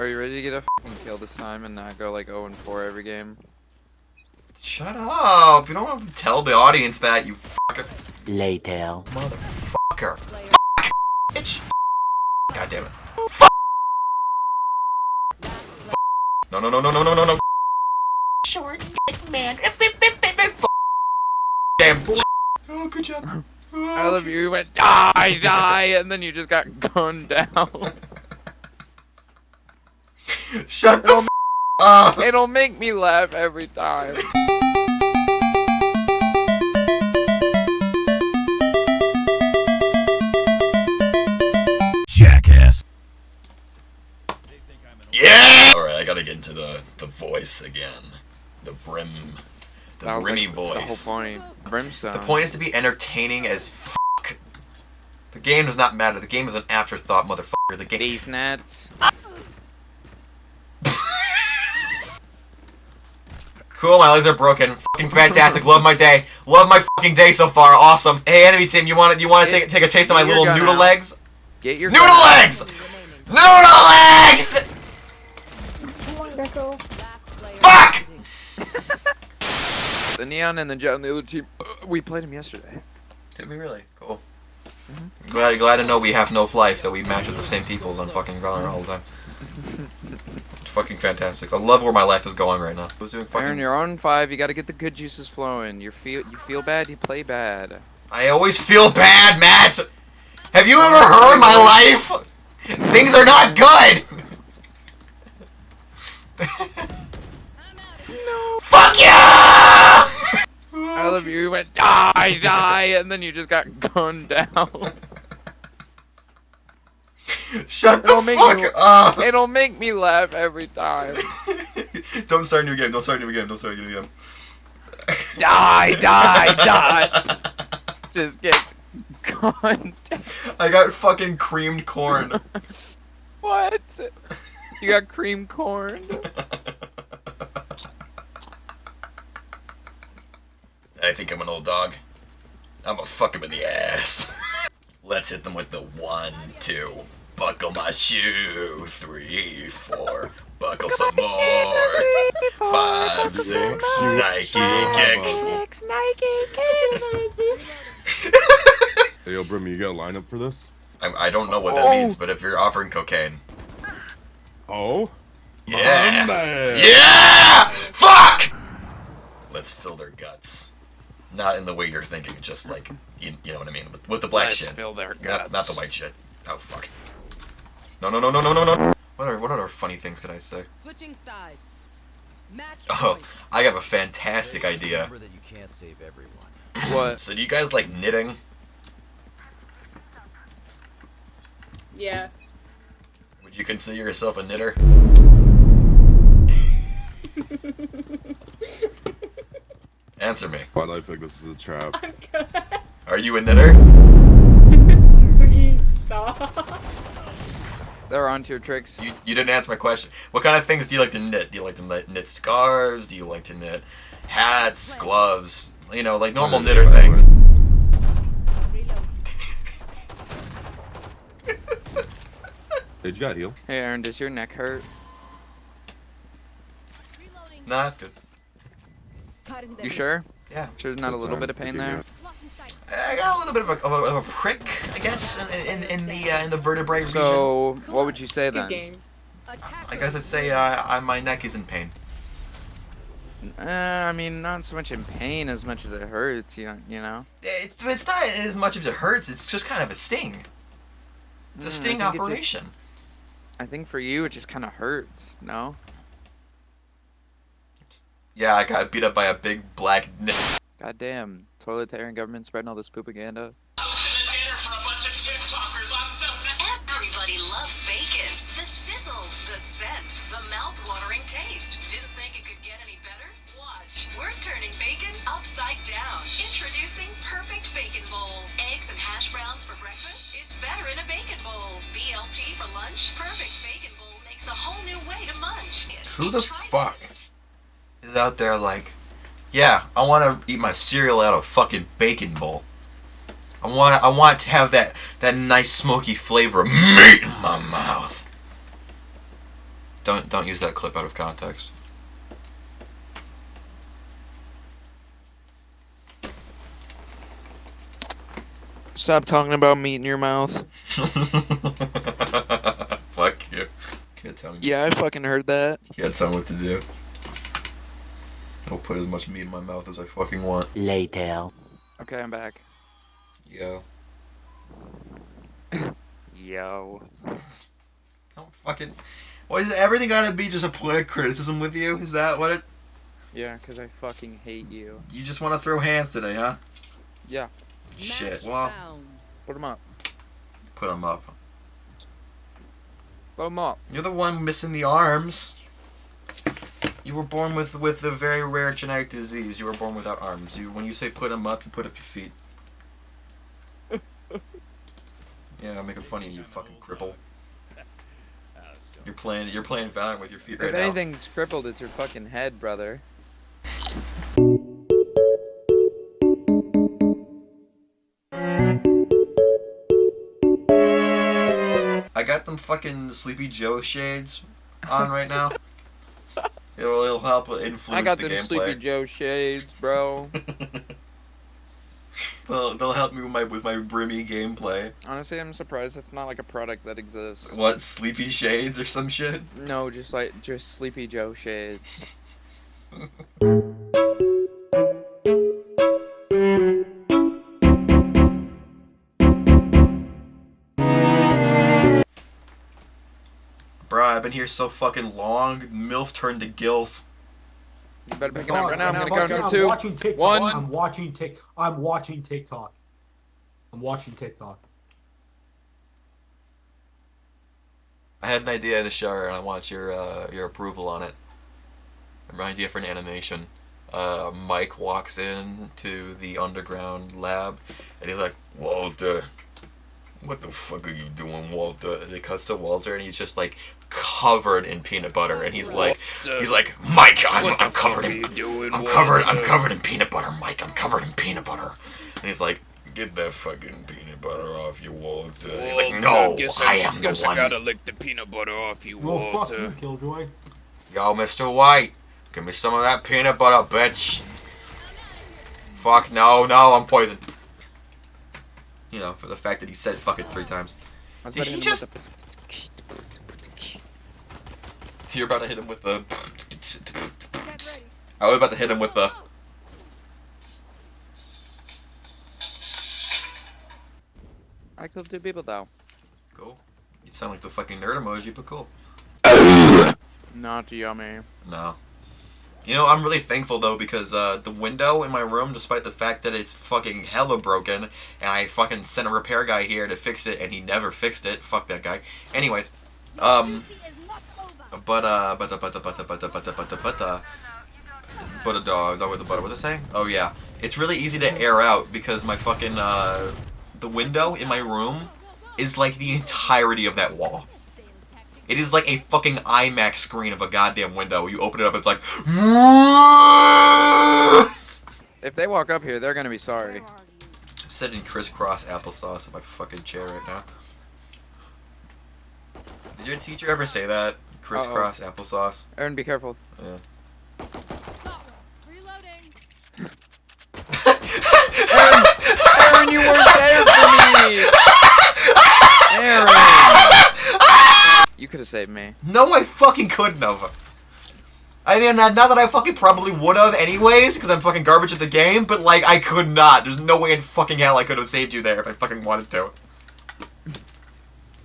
are you ready to get a fucking kill this time and not go like 0 and 4 every game? Shut up! You don't have to tell the audience that, you fucker. Later. Motherfucker. Fuck! Bitch! God damn it. Fuck! No, no, no, no, no, no, no, no. Short man. Fuck. Damn. Oh, good job. I love you. You went die, die, and then you just got gunned down. Shut the f up! It'll make me laugh every time. Jackass. Yeah! Alright, I gotta get into the, the voice again. The brim. The That brimmy like, voice. The whole point. Brimstone. The point is to be entertaining as fuck. The game does not matter. The game is an afterthought, motherfucker. The game. These nets. Cool, my legs are broken. Fucking fantastic. Love my day. Love my fucking day so far. Awesome. Hey, enemy team, you want to you want to take take a taste of my little noodle out. legs? Get your Noodle legs. Noodle legs. Fuck! The neon and the Jett on the other team. We played him yesterday. Did we really? Cool. Glad glad to know we have no life that we match with the same peoples on fucking Valorant all the time. It's fucking fantastic. I love where my life is going right now. I was doing Aaron, fucking. you're on five. You got to get the good juices flowing. You feel you feel bad. You play bad. I always feel bad, Matt. Have you ever heard my life? Things are not good. Fuck you! I love you. You went die, die, and then you just got gunned down. Shut the It'll make fuck me- up! It'll make me laugh every time. Don't start a new game. Don't start a new game. Don't start a new game. Die, die, die. Just get down. I got fucking creamed corn. What? You got cream corn. I think I'm an old dog. I'm gonna fuck him in the ass. Let's hit them with the one, two. Buckle my shoe. Three, four. Buckle some more. Five, six. Nike kicks. Six Nike kicks. Hey, yo, Brim, you got a lineup for this? I, I don't know what that means, but if you're offering cocaine. Oh? Yeah! Yeah! Fuck! Let's fill their guts. Not in the way you're thinking, just like, you, you know what I mean? With, with the black Let's shit. fill their Not, guts. not the white shit. Oh, fuck. No, no, no, no, no, no, no. What are, what other funny things could I say? Switching sides. Match Oh. I have a fantastic idea. That you can't save everyone. What? So do you guys like knitting? Yeah. Would you consider yourself a knitter? Answer me. Why do I think this is a trap? I'm good. Are you a knitter? Please stop. They're onto your tricks. You, you didn't answer my question. What kind of things do you like to knit? Do you like to knit, knit scarves? Do you like to knit hats, gloves? You know, like normal knitter wait, wait. things. Hey, you got heal? Hey, Aaron, does your neck hurt? Nah, that's good. You sure? Yeah. Sure, there's not a little bit of pain there. I got a little bit of a, of a, of a prick, I guess, in, in, in the uh, in the vertebrae region. So, what would you say Good then? game. I guess I'd say uh, I, my neck is in pain. Uh, I mean, not so much in pain as much as it hurts. You know, you know. It's it's not as much of it hurts. It's just kind of a sting. It's a Mm, sting think it just- operation. I think for you, it just kind of hurts. No. Yeah, I got beat up by a big black. N- Goddamn, totalitarian government spreading all this propaganda. Everybody loves bacon. The sizzle, the scent, the mouth-watering taste. Didn't think it could get any better? Watch. We're turning bacon upside down. Introducing Perfect Bacon Bowl. Eggs and hash browns for breakfast? It's better in a bacon bowl. BLT for lunch? Perfect Bacon Bowl makes a whole new way to munch. Who the fuck this. is out there like, yeah, I want to eat my cereal out of a fucking bacon bowl. I want I want to have that that nice smoky flavor of meat in my mouth. Don't don't use that clip out of context. Stop talking about meat in your mouth. Fuck you. Can't tell me. Yeah, I fucking heard that. Can't tell me what to do. I'll put as much meat in my mouth as I fucking want. Later. Okay, I'm back. Yo. Yo. Don't fucking. What is it? Everything gotta be just a point of criticism with you? Is that what it? Yeah, because I fucking hate you. You just want to throw hands today, huh? Yeah. Shit. Well, Put him up. put them up. Put him up. You're the one missing the arms. You were born with with a very rare genetic disease. You were born without arms. You when you say put them up, you put up your feet. yeah, I'm making fun of you, you fucking cripple. You're playing you're playing Valorant with your feet right if anything's crippled, it's your fucking head, brother. I got them fucking Sleepy Joe shades on right now. It'll, it'll help influence I got the them gameplay. Sleepy Joe shades, bro. they'll, they'll help me with my with my brimmy gameplay. Honestly, I'm surprised it's not like a product that exists. What Sleepy Shades or some shit? No, just like just Sleepy Joe shades. I've been here so fucking long. MILF turned to GILF. You better pick it up right now. I'm I'm gonna count fucking- to I'm two. watching TikTok. One. I'm watching Tik. I'm watching TikTok. I'm watching TikTok. I had an idea in the shower and I want your uh, your approval on it. An idea for an animation. Uh, Mike walks in to the underground lab and he's like, Walter, what the fuck are you doing, Walter? And it cuts to Walter and he's just like covered in peanut butter and he's like, he's like, Mike, I'm, I'm covered in, I'm covered, I'm covered in peanut butter, Mike, I'm covered in peanut butter. And he's like, get that fucking peanut butter off you, Walter. he's like, no, I, am the one. I gotta lick the peanut butter off you, Walter. Well, fuck you, Killjoy. Yo, Mr. White, give me some of that peanut butter, bitch. Fuck, no, no, I'm poisoned. You know, for the fact that he said fuck it three times. Did he just... You're about to hit him with the... I was about to hit him with the... I killed two people though. Cool. You sound like the fucking nerd emoji, but cool. Not yummy. No. You know, I'm really thankful though because uh, the window in my room, despite the fact that it's fucking hella broken, and I fucking sent a repair guy here to fix it, and he never fixed it. Fuck that guy. Anyways, um, but uh, but uh, but uh, but uh, but uh, but uh, but uh, but uh, but a dog with the butter. What was I saying? Oh yeah, it's really easy to air out because my fucking uh, the window in my room is like the entirety of that wall. It is like a fucking IMAX screen of a goddamn window. You open it up, it's like. If they walk up here, they're gonna be sorry. I'm sitting crisscross applesauce in my fucking chair right now. Did your teacher ever say that? Crisscross applesauce? Aaron, be careful. Yeah. Aaron, you weren't there for me. Aaron, you could have saved me. No, I fucking couldn't have. I mean, not not that I fucking probably would have anyways, because I'm fucking garbage at the game, but like, I could not. There's no way in fucking hell I could have saved you there if I fucking wanted to.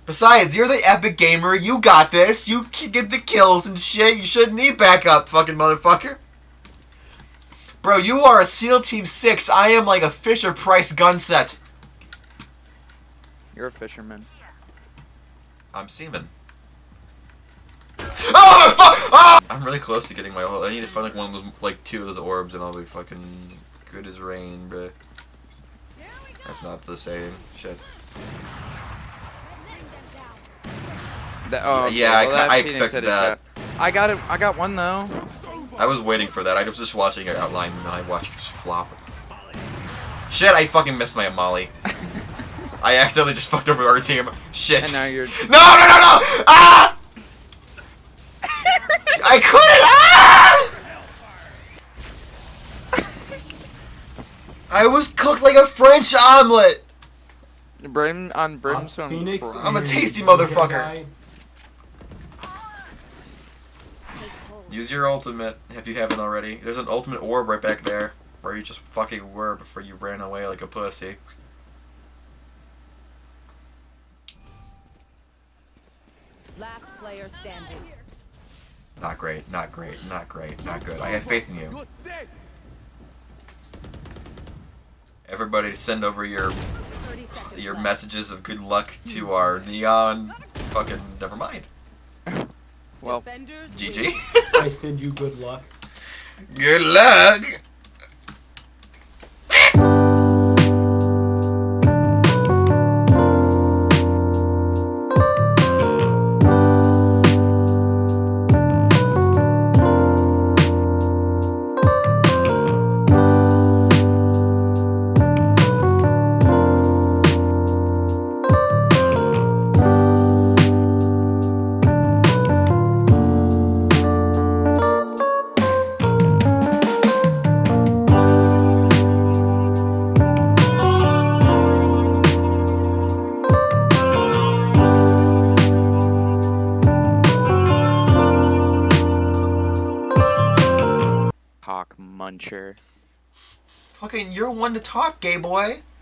Besides, you're the epic gamer, you got this, you get the kills and shit, you shouldn't need backup, fucking motherfucker. Bro, you are a SEAL Team 6, I am like a Fisher Price gun set. You're a fisherman. I'm seaman. Fuck! Oh! I'm really close to getting my whole. I need to find like one of those, like two of those orbs, and I'll be fucking good as rain, bruh. That's not the same. Shit. That, oh, Yeah, I well, that I expected that. I got it. I got one though. I was waiting for that. I was just watching it outline, and I watched it just flop. Shit! I fucking missed my Molly. I accidentally just fucked over our team. Shit. And now you're. No! No! No! No! Ah! I couldn't. Ah! I was cooked like a French omelet. Brim on brimstone. Phoenix. I'm a tasty motherfucker. Use your ultimate if you haven't already. There's an ultimate orb right back there where you just fucking were before you ran away like a pussy. Last player standing. Not great, not great, not great, not good. I have faith in you. Everybody send over your your messages of good luck to our neon fucking never mind. Well, Defenders GG. I send you good luck. good luck. You're one to talk, gay boy.